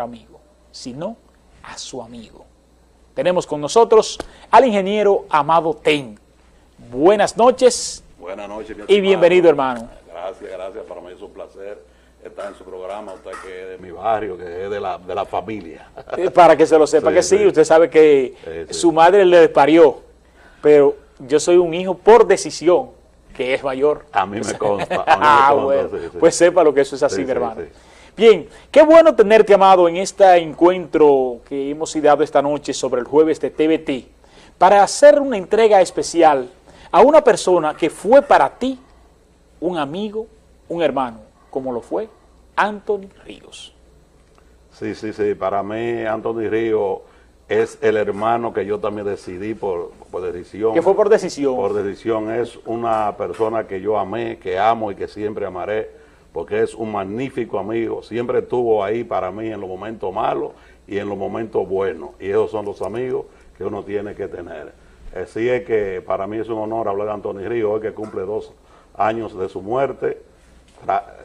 amigo, sino a su amigo. Tenemos con nosotros al ingeniero Amado Ten. Buenas noches. Buenas noches, mi Y bienvenido, hermano. Gracias, gracias. Para mí es un placer estar en su programa. Usted que es de mi barrio, que es de la, de la familia. Para que se lo sepa Sí, que sí, sí. usted sabe que Sí, su madre le parió, pero yo soy un hijo por decisión, que es mayor. A mí me consta. a mí me Ah, consta, bueno, sí, sí. pues sepa lo que eso es así, Sí, mi hermano. Bien, qué bueno tenerte, Amado, en este encuentro que hemos ideado esta noche sobre el jueves de TVT, para hacer una entrega especial a una persona que fue para ti un amigo, un hermano, como lo fue Anthony Ríos. Sí, sí, sí. Para mí, Anthony Río es el hermano que yo también decidí por, por decisión. Que fue por decisión. Por decisión. Es una persona que yo amé, que amo y que siempre amaré, porque es un magnífico amigo. Siempre estuvo ahí para mí en los momentos malos y en los momentos buenos. Y esos son los amigos que uno tiene que tener. Así es que para mí es un honor hablar de Anthony Río, hoy que cumple dos años de su muerte.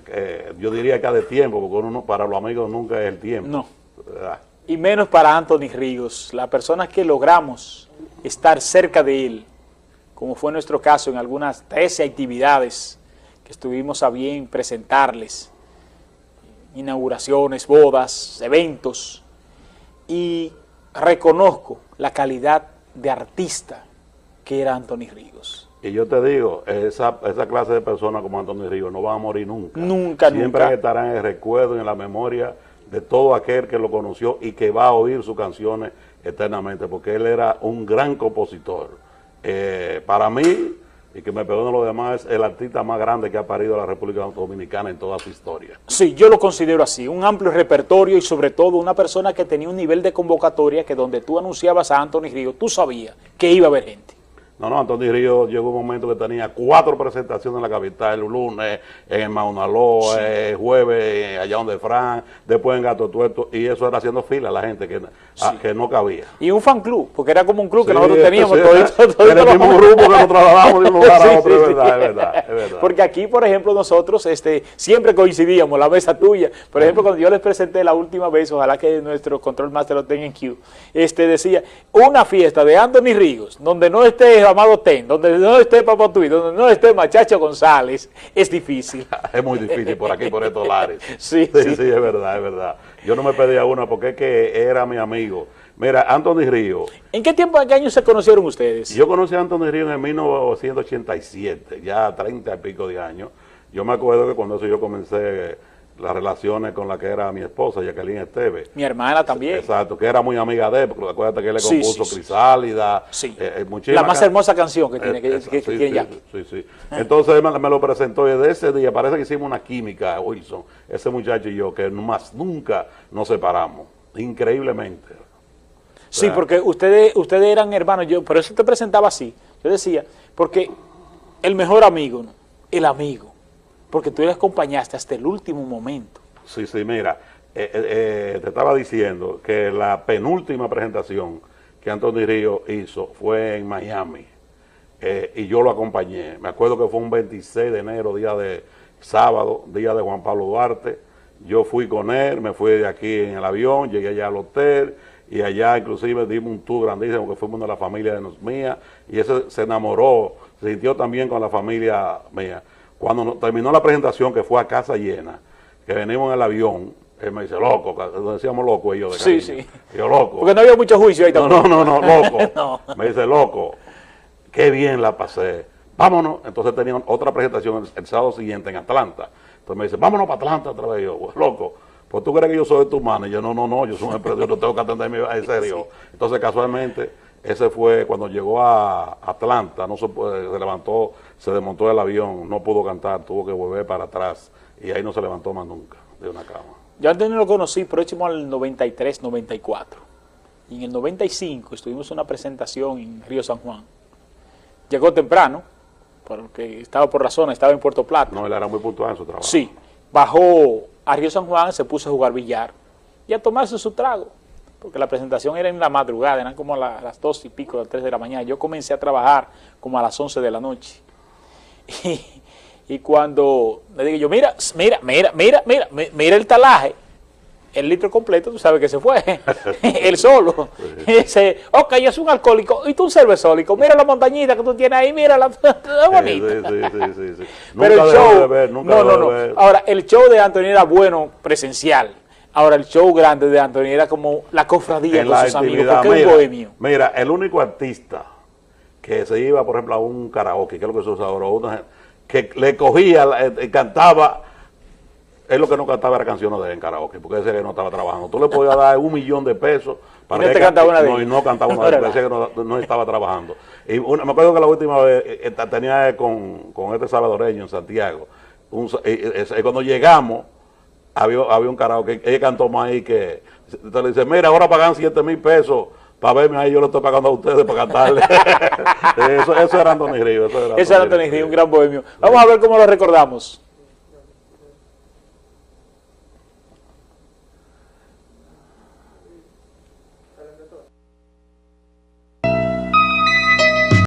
Eh, yo diría que de tiempo, porque uno, no- para los amigos nunca es el tiempo. No. ¿verdad? Y menos para Anthony Ríos, la persona que logramos estar cerca de él, como fue nuestro caso en algunas 13 actividades que estuvimos a bien presentarles, inauguraciones, bodas, eventos, y reconozco la calidad de artista que era Anthony Ríos. Y yo te digo, esa, esa clase de personas como Antonio Río no van a morir nunca. Nunca, Siempre nunca. estarán en el recuerdo y en la memoria de todo aquel que lo conoció y que va a oír sus canciones eternamente, porque él era un gran compositor. Eh, para mí, y que me perdonen los demás, es el artista más grande que ha parido la República Dominicana en toda su historia. Sí, yo lo considero así, un amplio repertorio y sobre todo una persona que tenía un nivel de convocatoria que donde tú anunciabas a Anthony Ríos, tú sabías que iba a haber gente. No, no, Antonio Río llegó un momento que tenía cuatro presentaciones en la capital, el lunes en el Maunaló, el jueves allá donde Fran, después en Gato Tuerto, y eso era haciendo fila la gente que, que no cabía. Y un fan club, porque era como un club que nosotros teníamos. todito- todito era el mismo grupo que nos trasladamos de un lugar a otro, es verdad, es verdad, es verdad. Porque aquí, por ejemplo, nosotros este, siempre coincidíamos, la mesa tuya. Por ejemplo, cuando yo les presenté la última vez, ojalá que nuestro control master lo tenga en Q, este, decía, una fiesta de Anthony Ríos, donde no esté Amado Ten, donde no esté Papatuí, donde no esté Machacho González, es difícil. Es muy difícil por aquí, por estos lares. Sí, sí, sí. sí, es verdad, es verdad. Yo no me pedía una porque es que era mi amigo. Mira, Anthony Río, ¿En qué tiempo, en qué años se conocieron ustedes? Yo conocí a Antonio Río en 1987, ya 30 y pico de años. Yo me acuerdo que cuando eso yo comencé las relaciones con la que era mi esposa, Jacqueline Esteve. Mi hermana también. Exacto, que era muy amiga de él, porque acuérdate que él le compuso sí, sí. Crisálida. Sí. eh, eh, muchísimas La más hermosa canción que tiene, que, Eh, que- que sí, tiene sí, Jackie. sí, sí. Entonces él me, me lo presentó y desde ese día parece que hicimos una química, Wilson, ese muchacho y yo, que más nunca nos separamos, increíblemente. Sí, sea, porque ustedes, ustedes eran hermanos, yo por eso te presentaba así. Yo decía, porque el mejor amigo, ¿no? el amigo, porque tú le acompañaste hasta el último momento. Sí, sí, mira, eh, eh, eh, te estaba diciendo que la penúltima presentación que Anthony Río hizo fue en Miami eh, y yo lo acompañé. Me acuerdo que fue un 26 de enero, día de sábado, día de Juan Pablo Duarte. Yo fui con él, me fui de aquí en el avión, llegué allá al hotel y allá inclusive dimos un tour grandísimo que fuimos de la familia de nos mía y ese se enamoró, se sintió también con la familia mía. Cuando terminó la presentación, que fue a casa llena, que venimos en el avión, él me dice, loco, decíamos loco ellos de Sí, cariño. sí. Y yo, loco. Porque no había mucho juicio ahí No, tampoco. no, no, no, loco. No. Me dice, loco, qué bien la pasé. Vámonos. Entonces tenían otra presentación el, el sábado siguiente en Atlanta. Entonces me dice, vámonos para Atlanta otra vez. Yo, "Pues, loco, pues tú crees que yo soy tu mano. Y yo, no, no, no, yo soy un empresario, yo tengo que atenderme en serio. Entonces casualmente, ese fue cuando llegó a Atlanta, no se, puede- se levantó, se desmontó el avión, no pudo cantar, tuvo que volver para atrás. Y ahí no se levantó más nunca de una cama. Yo antes no lo conocí, próximo al 93, 94. Y en el 95 estuvimos en una presentación en Río San Juan. Llegó temprano, porque estaba por la zona, estaba en Puerto Plata. No, él era muy puntual en su trabajo. Sí, bajó a Río San Juan, se puso a jugar billar y a tomarse su trago, porque la presentación era en la madrugada, eran como a la- las dos y pico, las tres de la mañana. Yo comencé a trabajar como a las 11 de la noche. Y, y cuando le digo yo, mira, mira, mira, mira, mira, mi- mira el talaje, el litro completo, tú sabes que se fue, él solo. Y dice, ok, yo soy un alcohólico, y tú un cervezólico, mira la montañita que tú tienes ahí, mira la... bonita. Sí, sí, sí, sí, sí. Pero el show, de ver, nunca no, no, no. Ahora, el show de Anthony era bueno presencial. Ahora, el show grande de Anthony era como la cofradía en con la sus amigos, intimidad. porque es un Mira, bohemio. mira, el único artista que se iba, por ejemplo, a un karaoke, que es lo que se usa ahora, una que le cogía, la- eh, cantaba, él lo que no cantaba era canciones de él en karaoke, porque ese no estaba trabajando. Tú le podías dar un millón de pesos para Y no que cantaba una no, y no cantaba una ellas, decía que no, no estaba trabajando. Y una- me acuerdo que la última vez eh, eh, tenía con, con este salvadoreño en Santiago, un eh, eh, eh, cuando llegamos, había, había un karaoke, ella cantó más ahí que, te le dice, mira, ahora pagan 7 mil pesos para verme ahí, yo lo estoy pagando a ustedes para cantarle. eso, eso era Anthony Río. Eso era Ese era Anthony Río, un gran bohemio. Vamos a ver cómo lo recordamos.